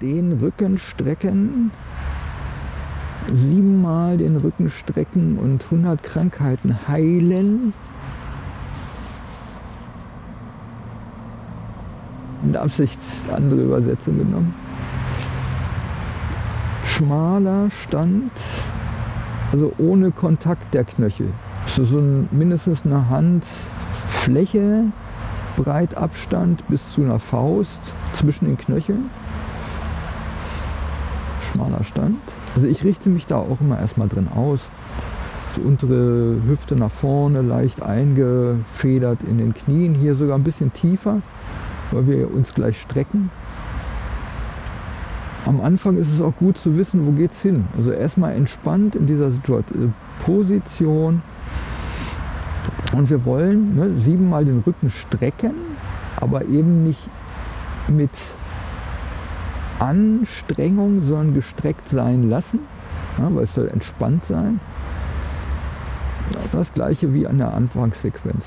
den Rücken strecken, siebenmal den Rücken strecken und 100 Krankheiten heilen. In der Absicht andere Übersetzung genommen. Schmaler Stand, also ohne Kontakt der Knöchel. So, so ein, mindestens eine Handfläche, Breitabstand bis zu einer Faust zwischen den Knöcheln. Schmaler Stand. Also ich richte mich da auch immer erstmal drin aus. Die untere Hüfte nach vorne, leicht eingefedert in den Knien. Hier sogar ein bisschen tiefer, weil wir uns gleich strecken. Am Anfang ist es auch gut zu wissen, wo geht es hin. Also erstmal entspannt in dieser Situation, äh, Position. Und wir wollen ne, siebenmal den Rücken strecken, aber eben nicht mit Anstrengung, sondern gestreckt sein lassen, ja, weil es soll entspannt sein. Das gleiche wie an der Anfangssequenz.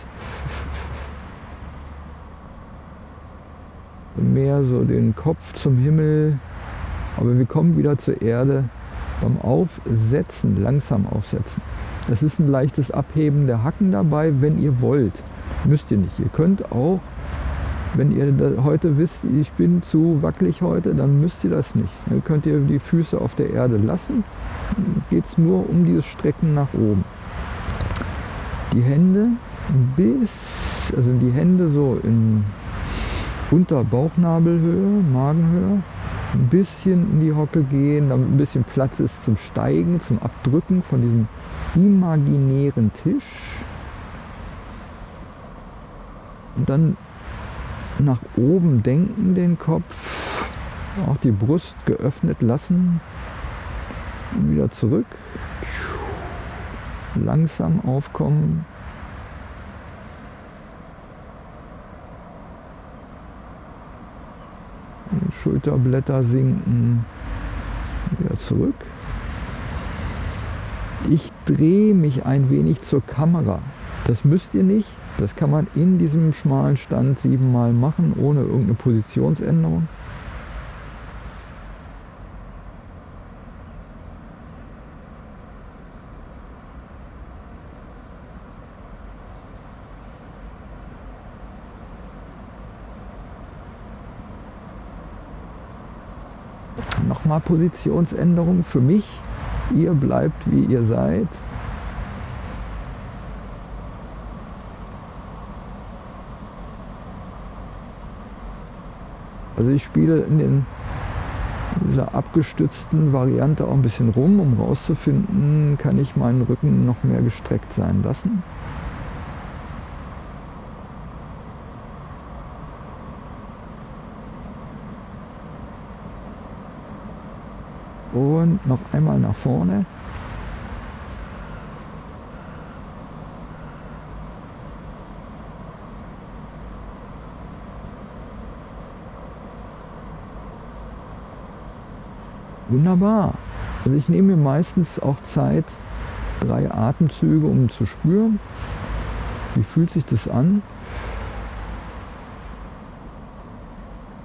Mehr so den Kopf zum Himmel, aber wir kommen wieder zur Erde beim Aufsetzen, langsam aufsetzen. Es ist ein leichtes Abheben der Hacken dabei, wenn ihr wollt. Müsst ihr nicht. Ihr könnt auch wenn ihr heute wisst, ich bin zu wackelig heute, dann müsst ihr das nicht. Dann könnt ihr die Füße auf der Erde lassen. Geht es nur um dieses Strecken nach oben. Die Hände bis, also die Hände so in unter Bauchnabelhöhe, Magenhöhe, ein bisschen in die Hocke gehen, damit ein bisschen Platz ist zum Steigen, zum Abdrücken von diesem imaginären Tisch. Und dann nach oben denken den Kopf, auch die Brust geöffnet lassen und wieder zurück. Langsam aufkommen. Schulterblätter sinken, wieder zurück. Ich drehe mich ein wenig zur Kamera. Das müsst ihr nicht. Das kann man in diesem schmalen Stand siebenmal machen, ohne irgendeine Positionsänderung. Nochmal Positionsänderung für mich. Ihr bleibt wie ihr seid. Also ich spiele in, den, in dieser abgestützten Variante auch ein bisschen rum, um rauszufinden, kann ich meinen Rücken noch mehr gestreckt sein lassen. Und noch einmal nach vorne. Wunderbar. Also ich nehme mir meistens auch Zeit, drei Atemzüge, um zu spüren, wie fühlt sich das an.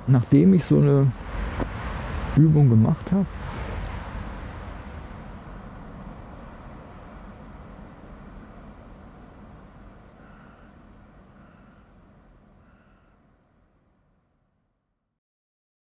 Nachdem ich so eine Übung gemacht habe,